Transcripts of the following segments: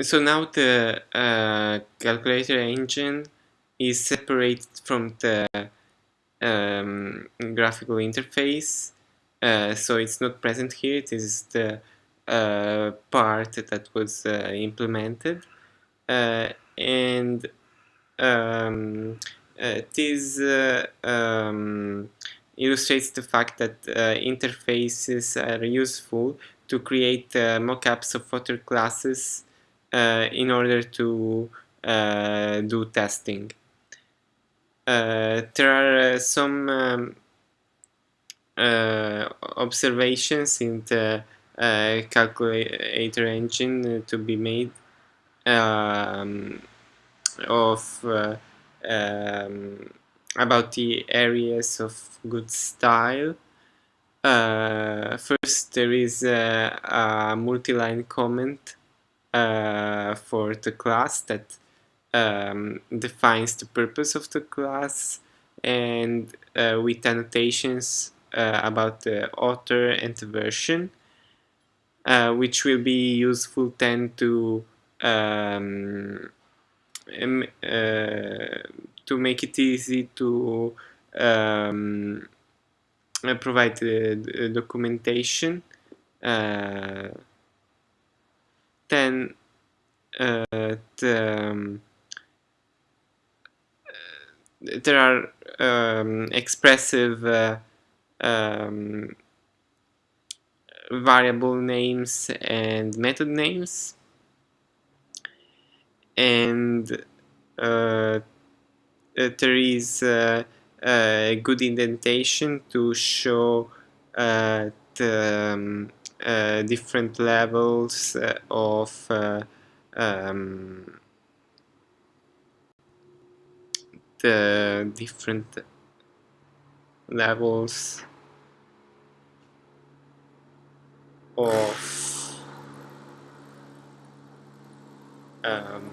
so now the uh, calculator engine is separated from the um, graphical interface. Uh, so it's not present here. It is the uh, part that was uh, implemented. Uh, and um, uh, this um, illustrates the fact that interfaces are useful to create mockups of other classes in order to do testing. there are some um, observations in the uh, calculator engine to be made um, of uh, um, about the areas of good style. Uh, first, there is a, a multi-line comment uh, for the class that um, defines the purpose of the class and uh, with annotations uh, about the author and the version, uh, which will be useful then to um, um, to make it easy to um, provide the documentation uh, then the, um, there are um, expressive uh, um, variable names and method names. And uh, there is uh, a good indentation to show uh, the uh, different levels uh, of uh, um, the different levels of um,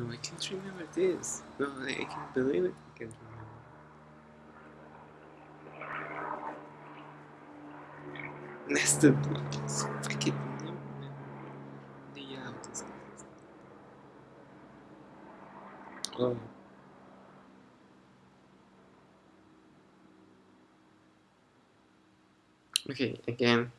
No, I can't remember this. No, I can't believe it. I can't remember. Nested. Fucking no. The out is Oh. Okay, again.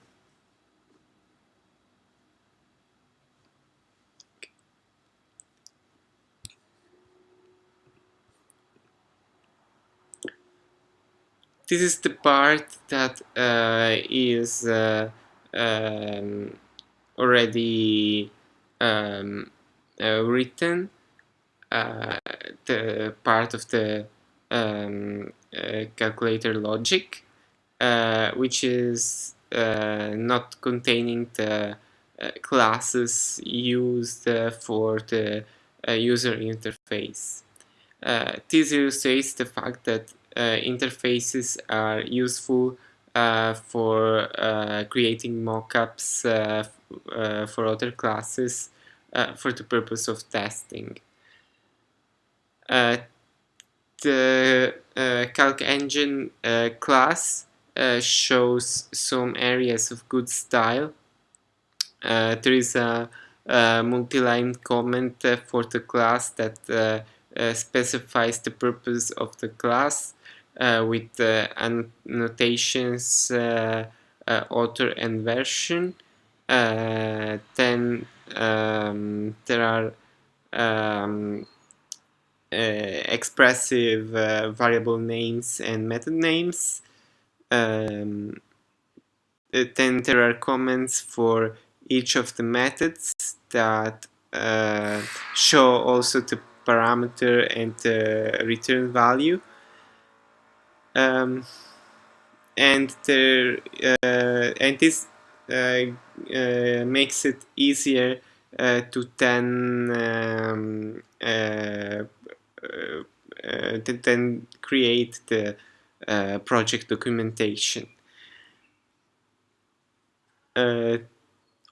This is the part that uh, is uh, um, already um, uh, written uh, the part of the um, uh, calculator logic uh, which is not containing the classes used for the user interface. this illustrates the fact that Uh, interfaces are useful uh, for uh, creating mockups uh, uh, for other classes for the purpose of testing. the Calc Engine class shows some areas of good style. there is a, a multi-line comment for the class that uh, specifies the purpose of the class uh, with uh, annotations uh, uh, author and version. Then um, there are um, expressive variable names and method names. Um, then there are comments for each of the methods that uh, show also the parameter and the return value um, and there uh, and this uh, uh, makes it easier uh, to then um, uh, uh, to then create the project documentation.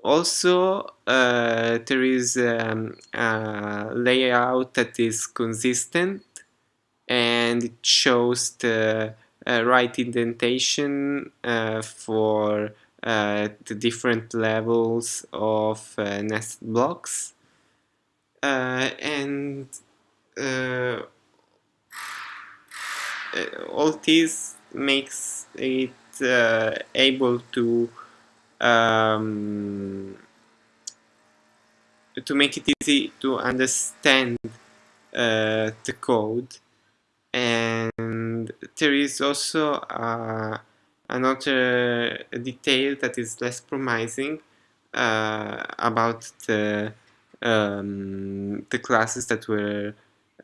Also, there is um, a layout that is consistent and it shows the uh, right indentation uh, for uh, the different levels of uh, nested blocks. Uh, and uh, all this makes it able to um, to make it easy to understand uh, the code. And there is also uh, another detail that is less promising uh, about the um, the classes that were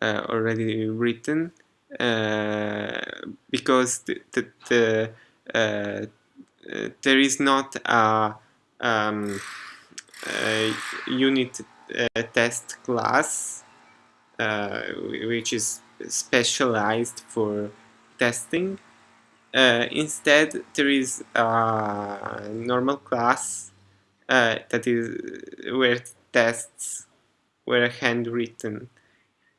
uh, already written uh, because the, the, the uh, there is not a, um, a unit test class which is specialized for testing. Uh, instead, there is a normal class uh, that is where tests were handwritten.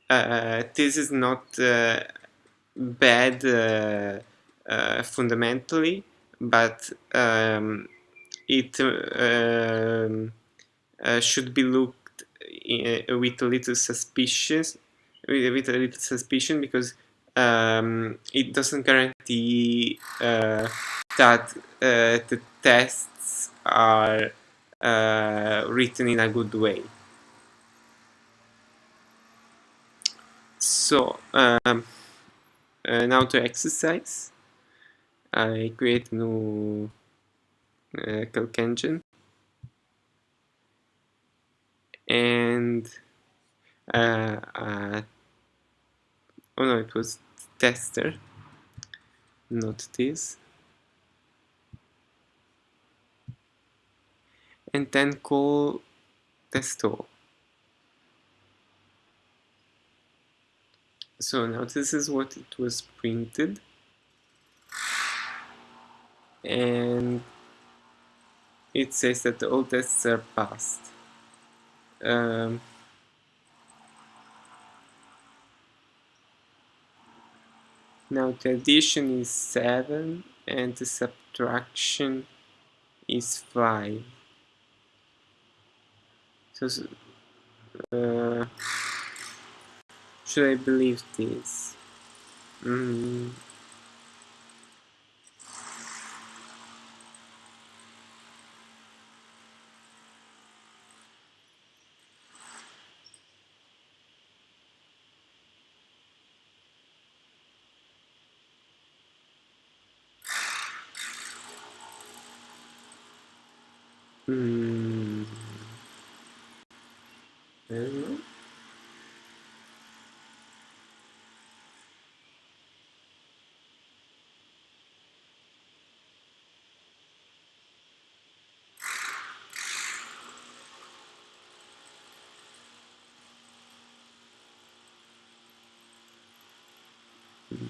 Uh, this is not uh, bad uh, uh, fundamentally, but um, it um, should be looked with a little suspicious with, with a little suspicion because um, it doesn't guarantee uh, that uh, the tests are uh, written in a good way. So um, uh, now to exercise, I create new uh, calc engine and uh, uh, oh no it was tester not this. And then call testAll. So now this is what it was printed and it says that all tests are passed um, Now the addition is 7 and the subtraction is 5. So, uh, should I believe this? Mm. Hmm. I don't know. Hmm.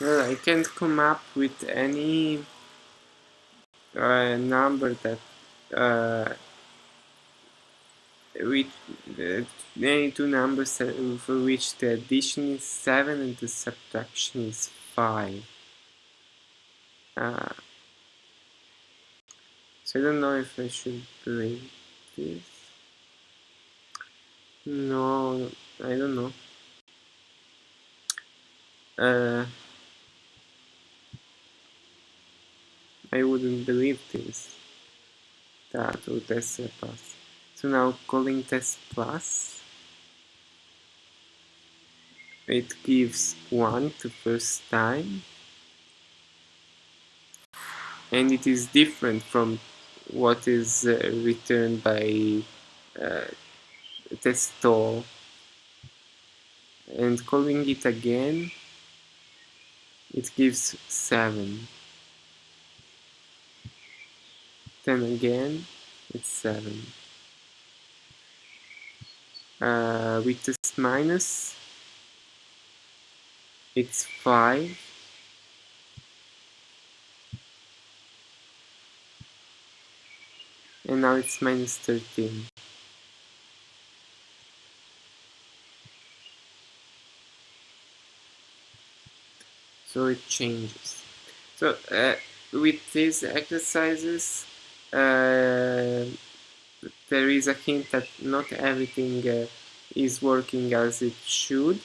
Well, I can't come up with any uh, number that uh, with uh, any two numbers for which the addition is 7 and the subtraction is 5. Uh, so I don't know if I should believe this. No, I don't know. Uh, I wouldn't believe this. That would test plus. So now calling test plus. It gives 1 the first time. And it is different from what is uh, returned by uh, testAll. And calling it again, it gives 7. them again, it's 7. Uh, with this minus, it's 5. And now it's minus 13. So it changes. So uh, with these exercises, there is a hint that not everything uh, is working as it should